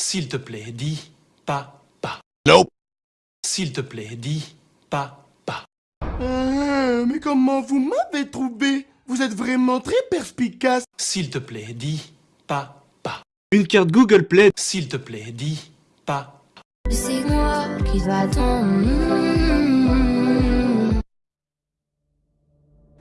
S'il te plaît, dis pas, pas. Nope. S'il te plaît, dis pas, pas. Ah, mais comment vous m'avez trouvé? Vous êtes vraiment très perspicace. S'il te plaît, dis pas, pas. Une carte Google Play. S'il te plaît, dis pas. C'est moi qui attendre.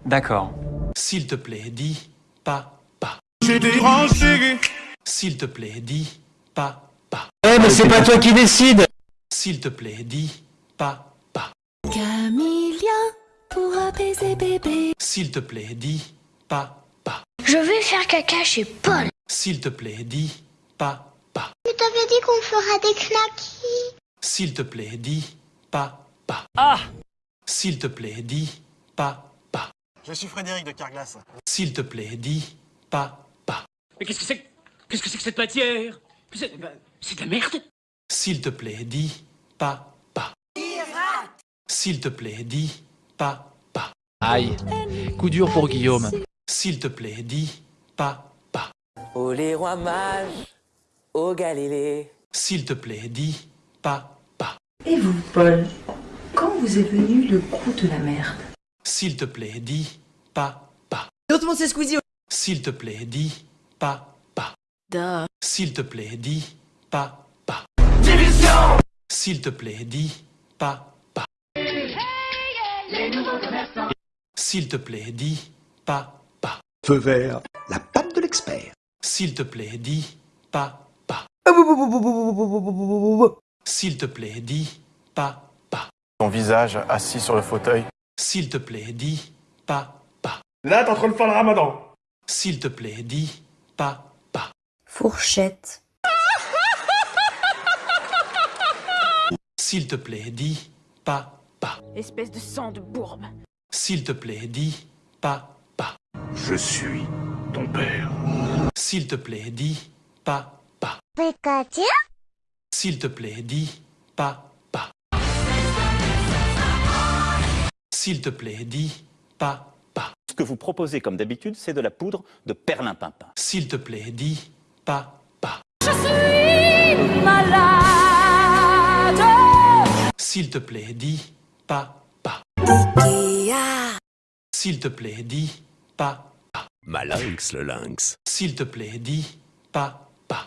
D'accord. S'il te plaît, dis pas, pas. J'ai dérangé. S'il te plaît, dis pas, pas. Eh mais c'est pas toi qui décide S'il te plaît, dis pas, pas. Camilla, pour apaiser bébé. S'il te plaît, dis pas, pas. Je vais faire caca chez Paul. S'il te plaît, dis pas, pas. Je t'avais dit qu'on fera des knackis. S'il te plaît, dis pas, pas. Ah S'il te plaît, dis pas, pas. Je suis Frédéric de Carglass. S'il te plaît, dis pas, pas. Mais qu'est-ce que c'est que... Qu'est-ce que c'est que cette matière? C'est ben, c'est de la merde S'il te plaît, dis pas, pas. S'il te plaît, dis pas, pas. Aïe, coup dur pour Guillaume. S'il te plaît, dis pas, pas. Oh les rois mages, au Galilée. S'il te plaît, dis pas, pas. Et vous, Paul, quand vous est venu le coup de la merde? S'il te plaît, dis pas, pas. L'autre c'est Squeezie. S'il te plaît, dis pas, pas. Duh. S'il te plaît, dis pas, pas. S'il te plaît, dis pas, pas. S'il te plaît, dis pas, pas. Feu vert, la patte de l'expert. S'il te plaît, dis pas, pas. S'il te plaît, dis pas, pas. Ton visage assis sur le fauteuil. S'il te plaît, dis pas, pas. Là, t'es en train de faire le ramadan. S'il te plaît, dis pas, pas. Fourchette. S'il te plaît, dis pas, pas. Espèce de sang de bourbe. S'il te plaît, dis pas, pas. Je suis ton père. S'il te plaît, dis pas, pas. S'il te plaît, dis pas, S'il te plaît, dis pas, pas. Ce que vous proposez comme d'habitude, c'est de la poudre de perlimpinpin. S'il te plaît, dis pas, pas. Je suis malade. S'il te plaît, dis pas, pas. S'il te plaît, dis pas, pas. Malinx le lynx. S'il te plaît, dis pas, pas.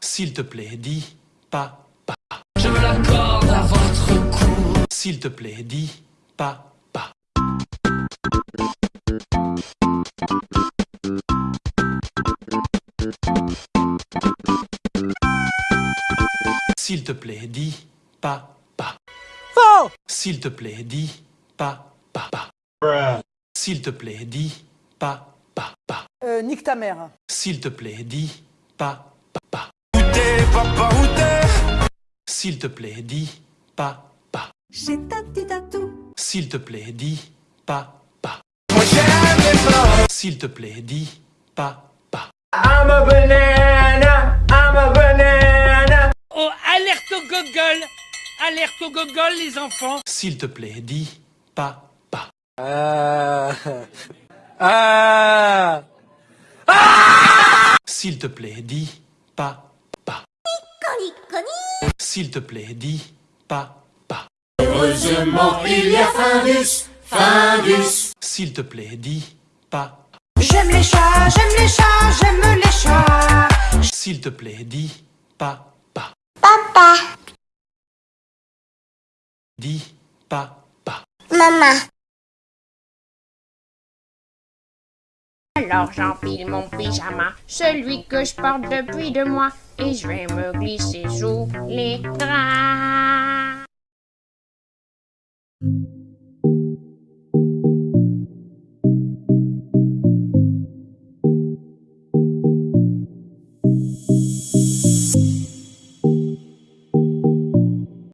S'il te plaît, dis pas, pas. Je me l'accorde à votre cou S'il te plaît, dis pas, pas. S'il te plaît, dis pas, pas. Faux S'il te plaît, dis pas, pas, pas. S'il te plaît, dis pas, pas, pas. Euh, nique ta mère. S'il te plaît, dis pas, pas, pas. Papa, où t'es? S'il te plaît, dis pas, pas. J'ai ta petite atout. S'il te plaît, dis pas, pas. S'il te plaît, dis pas, pas. I'm a banana, I'm a banana. Oh, alerte au gogol Alerte au gogol, les enfants S'il te plaît, dis pas, pas. Euh... Ah... S'il te plaît, dis pas, pas. S'il te plaît, dis pas, pas. Heureusement, il y a Findus Findus S'il te plaît, dis pas. J'aime les chats, j'aime les chats, j'aime les chats. S'il te plaît, dis pas, pas. Papa Dis pas, pas. Maman Alors j'empile mon pyjama, celui que je porte depuis deux mois, et je vais me glisser sous les draps.